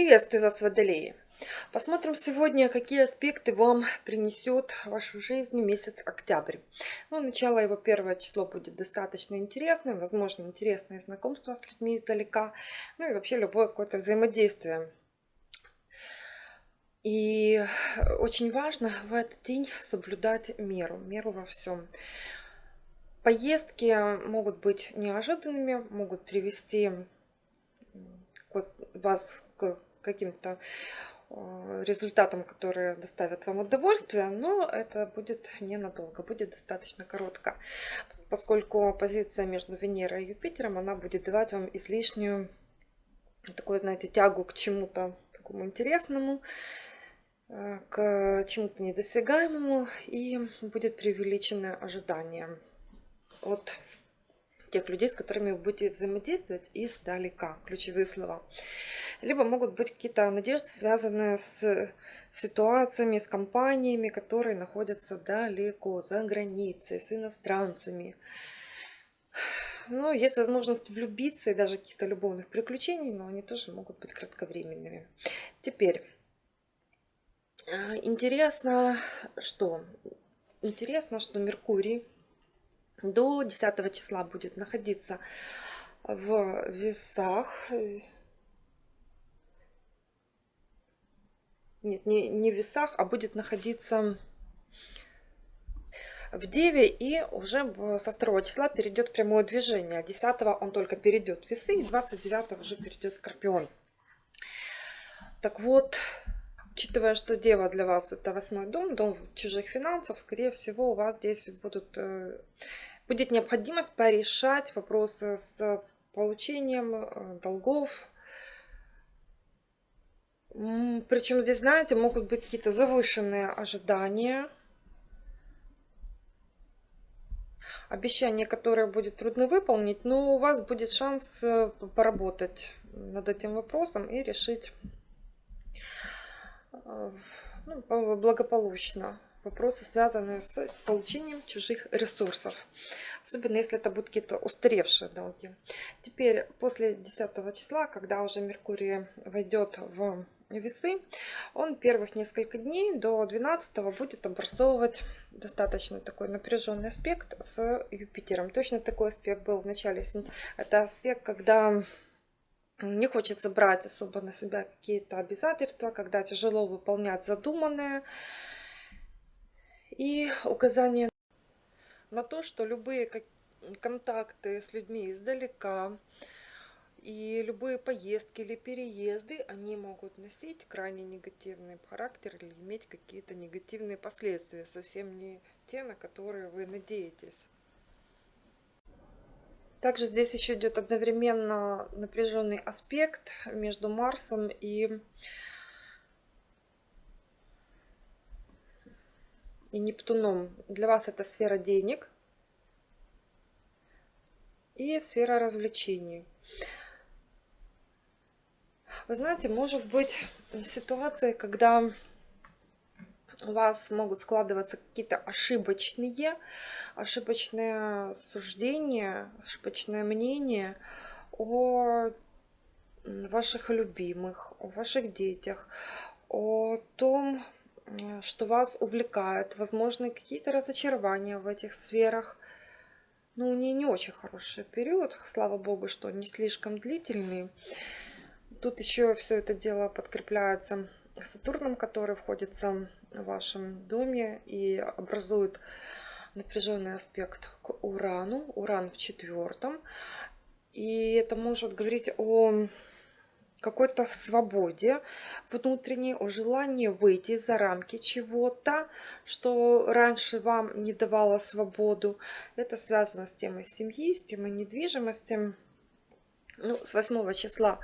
Приветствую вас, Водолеи! Посмотрим сегодня, какие аспекты вам принесет вашу жизнь месяц октябрь. Ну, начало его первое число будет достаточно интересным, возможно, интересное знакомство с людьми издалека, ну и вообще любое какое-то взаимодействие. И очень важно в этот день соблюдать меру, меру во всем. Поездки могут быть неожиданными, могут привести вас каким-то э, результатам, которые доставят вам удовольствие, но это будет ненадолго, будет достаточно коротко, поскольку позиция между Венерой и Юпитером, она будет давать вам излишнюю такую, знаете, тягу к чему-то такому интересному, э, к чему-то недосягаемому, и будет преувеличенное ожидание от тех людей, с которыми вы будете взаимодействовать издалека. Ключевые слова. Либо могут быть какие-то надежды, связанные с ситуациями, с компаниями, которые находятся далеко, за границей, с иностранцами. Ну, есть возможность влюбиться и даже каких-то любовных приключений, но они тоже могут быть кратковременными. Теперь, а, интересно, что? Интересно, что Меркурий до 10 числа будет находиться в весах. Нет, не, не в весах, а будет находиться в Деве и уже со 2 числа перейдет прямое движение. 10 он только перейдет весы и 29 уже перейдет Скорпион. Так вот, учитывая, что Дева для вас это восьмой дом, дом чужих финансов, скорее всего у вас здесь будут э, будет необходимость порешать вопросы с получением э, долгов. Причем здесь, знаете, могут быть какие-то завышенные ожидания. Обещание, которое будет трудно выполнить, но у вас будет шанс э, поработать над этим вопросом и решить э, ну, благополучно вопросы, связанные с получением чужих ресурсов. Особенно если это будут какие-то устаревшие долги. Теперь после 10 числа, когда уже Меркурий войдет в весы, он первых несколько дней до 12 будет образовывать достаточно такой напряженный аспект с Юпитером. Точно такой аспект был в начале сентября. Это аспект, когда не хочется брать особо на себя какие-то обязательства, когда тяжело выполнять задуманное, и указание на то, что любые контакты с людьми издалека и любые поездки или переезды, они могут носить крайне негативный характер или иметь какие-то негативные последствия, совсем не те, на которые вы надеетесь. Также здесь еще идет одновременно напряженный аспект между Марсом и и Нептуном. Для вас это сфера денег и сфера развлечений. Вы знаете, может быть ситуация, когда у вас могут складываться какие-то ошибочные, ошибочные суждения, ошибочное мнение о ваших любимых, о ваших детях, о том, что вас увлекает, возможно, какие-то разочарования в этих сферах. Ну, не, не очень хороший период, слава богу, что не слишком длительный. Тут еще все это дело подкрепляется Сатурном, который входится в вашем доме и образует напряженный аспект к Урану. Уран в четвертом. И это может говорить о какой-то свободе внутренней, о желании выйти за рамки чего-то, что раньше вам не давало свободу. Это связано с темой семьи, с темой недвижимости. Ну, с 8 числа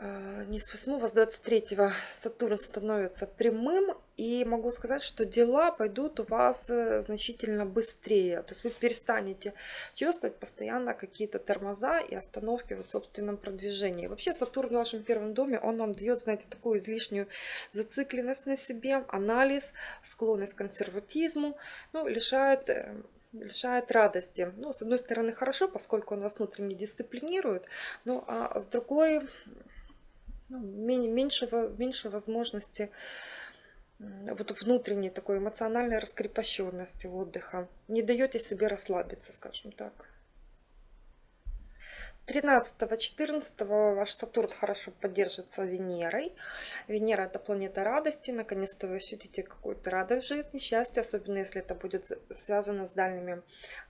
не с 8, а с 23 Сатурн становится прямым. И могу сказать, что дела пойдут у вас э, значительно быстрее. То есть вы перестанете чувствовать постоянно какие-то тормоза и остановки в собственном продвижении. Вообще Сатурн в вашем первом доме, он вам дает, знаете, такую излишнюю зацикленность на себе, анализ, склонность к консерватизму, ну, лишает э, лишает радости. Ну, с одной стороны, хорошо, поскольку он вас внутренне дисциплинирует, ну, а с другой, ну, меньше, меньше возможности вот внутренней такой эмоциональной раскрепощенности отдыха. Не даете себе расслабиться, скажем так. 13-14 ваш Сатурн хорошо поддержится Венерой. Венера это планета радости. Наконец-то вы ощутите какую-то радость в жизни, счастье, особенно если это будет связано с дальними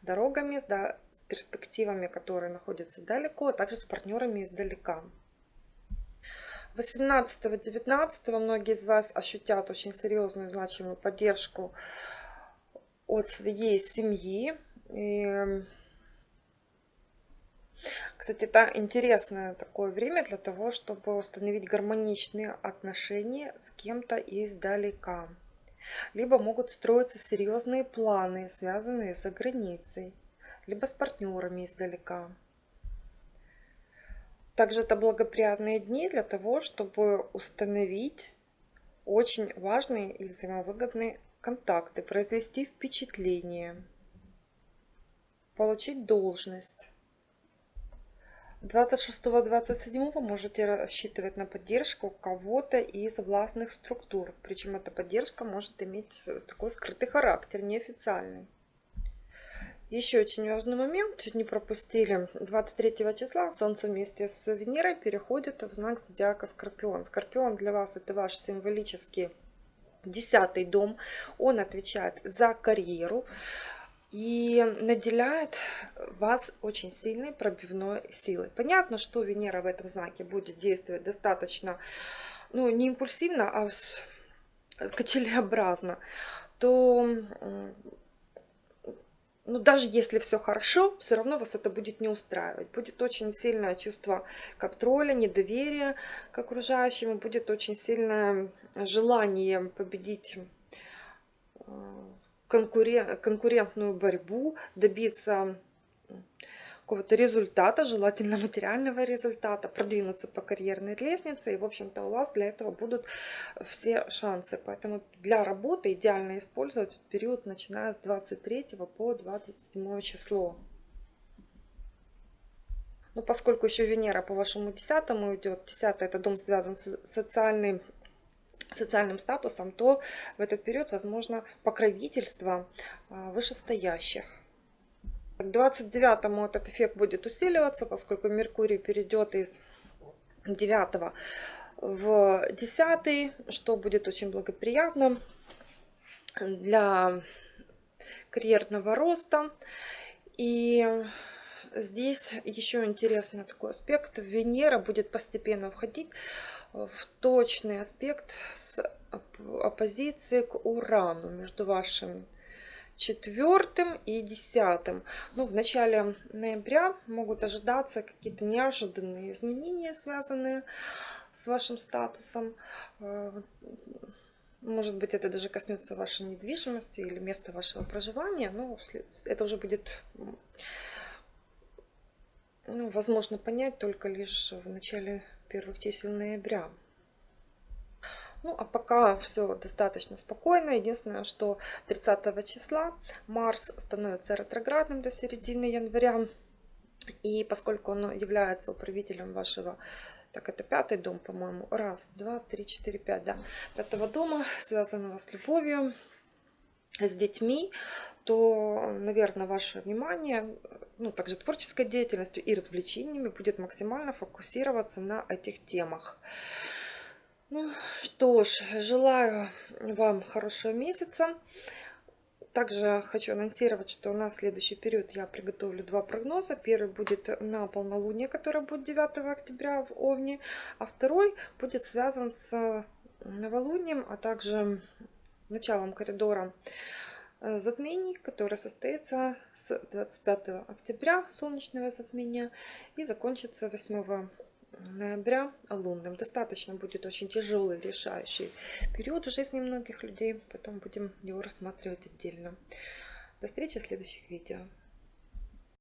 дорогами, да, с перспективами, которые находятся далеко, а также с партнерами издалека. 18-19 многие из вас ощутят очень серьезную значимую поддержку от своей семьи. И кстати, это интересное такое время для того, чтобы установить гармоничные отношения с кем-то издалека. Либо могут строиться серьезные планы, связанные за границей, либо с партнерами издалека. Также это благоприятные дни для того, чтобы установить очень важные и взаимовыгодные контакты, произвести впечатление, получить должность. 26-27 можете рассчитывать на поддержку кого-то из властных структур. Причем эта поддержка может иметь такой скрытый характер, неофициальный. Еще очень важный момент, чуть не пропустили. 23 числа Солнце вместе с Венерой переходит в знак зодиака Скорпион. Скорпион для вас это ваш символический десятый дом. Он отвечает за карьеру и наделяет вас очень сильной пробивной силой. Понятно, что Венера в этом знаке будет действовать достаточно, ну, не импульсивно, а качелеобразно, то ну, даже если все хорошо, все равно вас это будет не устраивать. Будет очень сильное чувство контроля, недоверия к окружающим, будет очень сильное желание победить э, конкурен, конкурентную борьбу, добиться какого-то результата, желательно материального результата, продвинуться по карьерной лестнице. И, в общем-то, у вас для этого будут все шансы. Поэтому для работы идеально использовать период, начиная с 23 по 27 число. Но поскольку еще Венера по вашему десятому идет, десятый это дом связан с социальным социальным статусом, то в этот период возможно покровительство а, вышестоящих. К 29-му этот эффект будет усиливаться, поскольку Меркурий перейдет из 9 в 10, что будет очень благоприятно для карьерного роста. И здесь еще интересный такой аспект. Венера будет постепенно входить в точный аспект с оппозицией к Урану между вашим четвертым и десятым. Ну, в начале ноября могут ожидаться какие-то неожиданные изменения, связанные с вашим статусом. Э, может быть, это даже коснется вашей недвижимости или места вашего проживания. Но это уже будет ну, возможно понять только лишь в начале первых чисел ноября. Ну, а пока все достаточно спокойно. Единственное, что 30 числа Марс становится ретроградным до середины января. И поскольку он является управителем вашего так, это пятый дом, по-моему. Раз, два, три, четыре, пять, да. Пятого дома, связанного с любовью, с детьми, то, наверное, ваше внимание, ну, также творческой деятельностью и развлечениями будет максимально фокусироваться на этих темах. Ну что ж, желаю вам хорошего месяца. Также хочу анонсировать, что на следующий период я приготовлю два прогноза. Первый будет на полнолуние, которое будет 9 октября в Овне, а второй будет связан с новолунием, а также началом коридора э, затмений, которое состоится с 25 октября, солнечного затмения, и закончится 8 ноября лунным. Достаточно будет очень тяжелый, решающий период в жизни многих людей. Потом будем его рассматривать отдельно. До встречи в следующих видео.